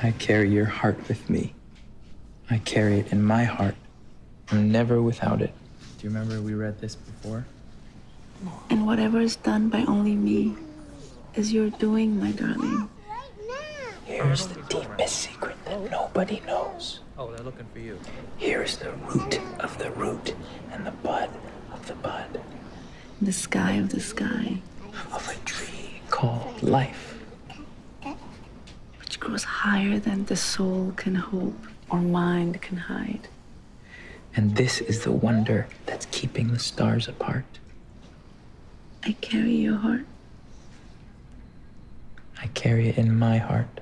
I carry your heart with me. I carry it in my heart. I'm never without it. Do you remember we read this before? And whatever is done by only me is your doing, my darling. Here's the deepest secret that nobody knows. Oh, they're looking for you. Here's the root of the root and the bud of the bud The sky of the sky, of a tree called life. Which grows higher than the soul can hope or mind can hide. And this is the wonder that's keeping the stars apart. I carry your heart. I carry it in my heart.